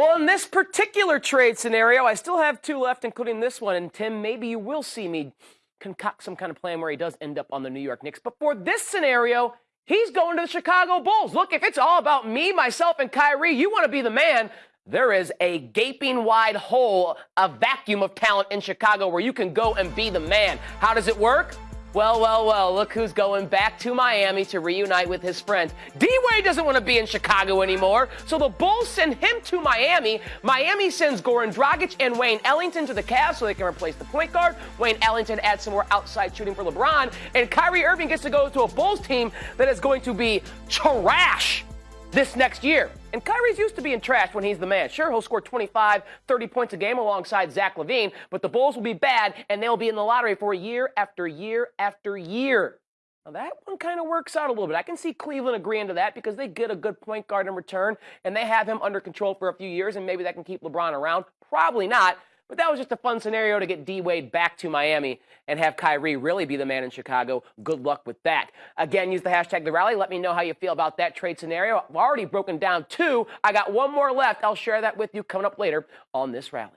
Well, in this particular trade scenario, I still have two left, including this one. And Tim, maybe you will see me concoct some kind of plan where he does end up on the New York Knicks. But for this scenario, he's going to the Chicago Bulls. Look, if it's all about me, myself, and Kyrie, you want to be the man. There is a gaping wide hole, a vacuum of talent in Chicago where you can go and be the man. How does it work? Well, well, well, look who's going back to Miami to reunite with his friends. D Wade doesn't want to be in Chicago anymore, so the Bulls send him to Miami. Miami sends Goran Dragic and Wayne Ellington to the Cavs so they can replace the point guard. Wayne Ellington adds some more outside shooting for LeBron, and Kyrie Irving gets to go to a Bulls team that is going to be trash this next year. And Kyrie's used to being trashed when he's the man. Sure, he'll score 25, 30 points a game alongside Zach LaVine, but the Bulls will be bad and they'll be in the lottery for year after year after year. Now, that one kind of works out a little bit. I can see Cleveland agreeing to that because they get a good point guard in return and they have him under control for a few years, and maybe that can keep LeBron around. Probably not. But that was just a fun scenario to get D Wade back to Miami and have Kyrie really be the man in Chicago. Good luck with that. Again, use the hashtag the rally. Let me know how you feel about that trade scenario. I've already broken down two. I got one more left. I'll share that with you coming up later on this rally.